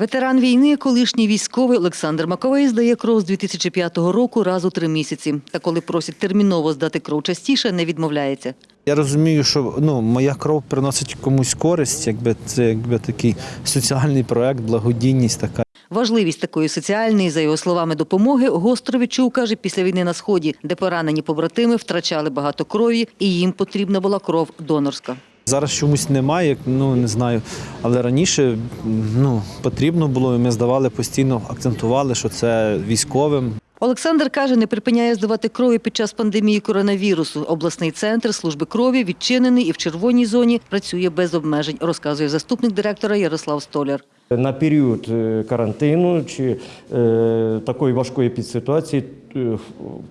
Ветеран війни, колишній військовий Олександр Маковей здає кров з 2005 року раз у три місяці. Та коли просять терміново здати кров частіше, не відмовляється. Я розумію, що ну, моя кров приносить комусь користь, якби це якби такий соціальний проект, благодійність така. Важливість такої соціальної, за його словами, допомоги гостро відчув, каже, після війни на сході, де поранені побратими втрачали багато крові, і їм потрібна була кров донорська. Зараз чомусь немає, ну не знаю. Але раніше ну, потрібно було, і ми здавали постійно, акцентували, що це військовим. Олександр каже, не припиняє здавати крові під час пандемії коронавірусу. Обласний центр служби крові відчинений і в червоній зоні працює без обмежень, розказує заступник директора Ярослав Столяр. На період е, карантину чи е, такої важкої підситуації е,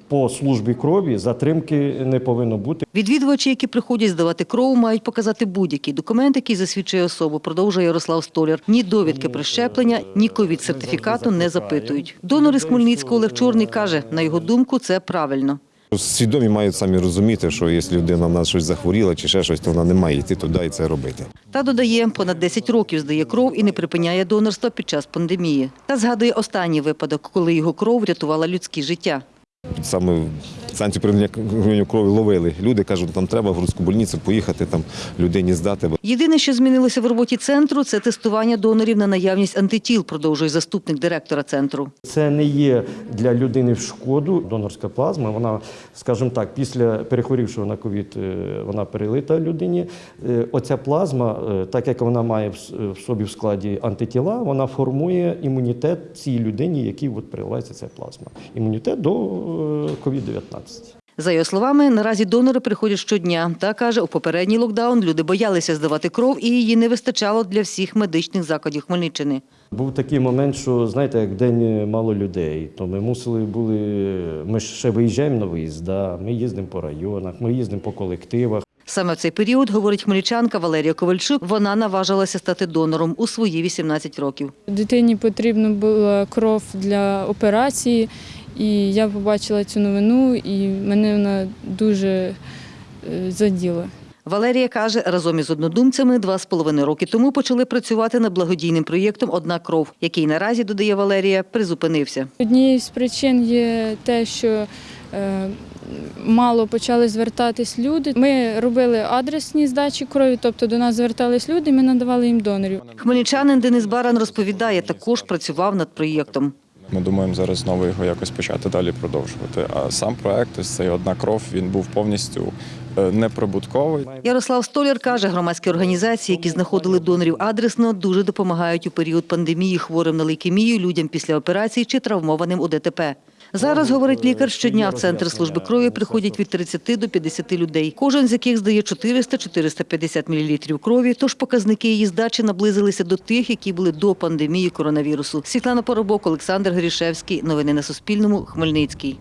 по службі крові затримки не повинно бути. Відвідувачі, які приходять здавати кров, мають показати будь-який документ, який засвідчує особу, продовжує Ярослав Столяр. Ні довідки про щеплення, ні ковід-сертифікату не запитують. Донор із Хмельницького Олег Чорний каже, на його думку, це правильно. Свідомі мають самі розуміти, що якщо людина в нас щось захворіла чи ще щось, то вона не має йти туди і це робити. Та додає, понад 10 років здає кров і не припиняє донорства під час пандемії. Та згадує останній випадок, коли його кров врятувала людські життя. Саме станцію прийняття крові ловили. Люди кажуть, там треба в грудську больницю поїхати, там людині здати. Єдине, що змінилося в роботі центру, це тестування донорів на наявність антитіл, продовжує заступник директора центру. Це не є для людини в шкоду. Донорська плазма, вона, скажімо так, після перехворівшого на ковід, е, вона перелита людині. Е, Оця плазма, е, так як вона має в собі в складі антитіла, вона формує імунітет цій людині, якій от переливається ця плазма. Імунітет до ковід-19. За його словами, наразі донори приходять щодня. Та каже, у попередній локдаун люди боялися здавати кров і її не вистачало для всіх медичних закладів Хмельниччини. Був такий момент, що знаєте, як день мало людей, то ми мусили були. Ми ще виїжджаємо на виїзд, да, ми їздимо по районах, ми їздимо по колективах. Саме в цей період, говорить хмельничанка Валерія Ковальчук, вона наважилася стати донором у свої 18 років. Дитині потрібна була кров для операції, і я побачила цю новину, і мене вона дуже е, заділа. Валерія каже, разом із однодумцями два з половиною роки тому почали працювати над благодійним проєктом Одна кров, який наразі, додає Валерія, призупинився. Однією з причин є те, що е, мало почали звертатись люди. Ми робили адресні здачі крові, тобто до нас звертались люди, і ми надавали їм донорів. Хмельничанин Денис Баран розповідає, також працював над проєктом. Ми думаємо зараз знову його якось почати далі продовжувати. А сам проект, ось цей одна кров, він був повністю неприбутковий. Ярослав Столяр каже, громадські організації, які знаходили донорів адресно, дуже допомагають у період пандемії хворим на лейкемію, людям після операцій чи травмованим у ДТП. Зараз, говорить лікар, щодня в центр служби крові приходять від 30 до 50 людей, кожен з яких здає 400-450 мл крові, тож показники її здачі наблизилися до тих, які були до пандемії коронавірусу. Світлана Поробок, Олександр Грішевський. Новини на Суспільному. Хмельницький.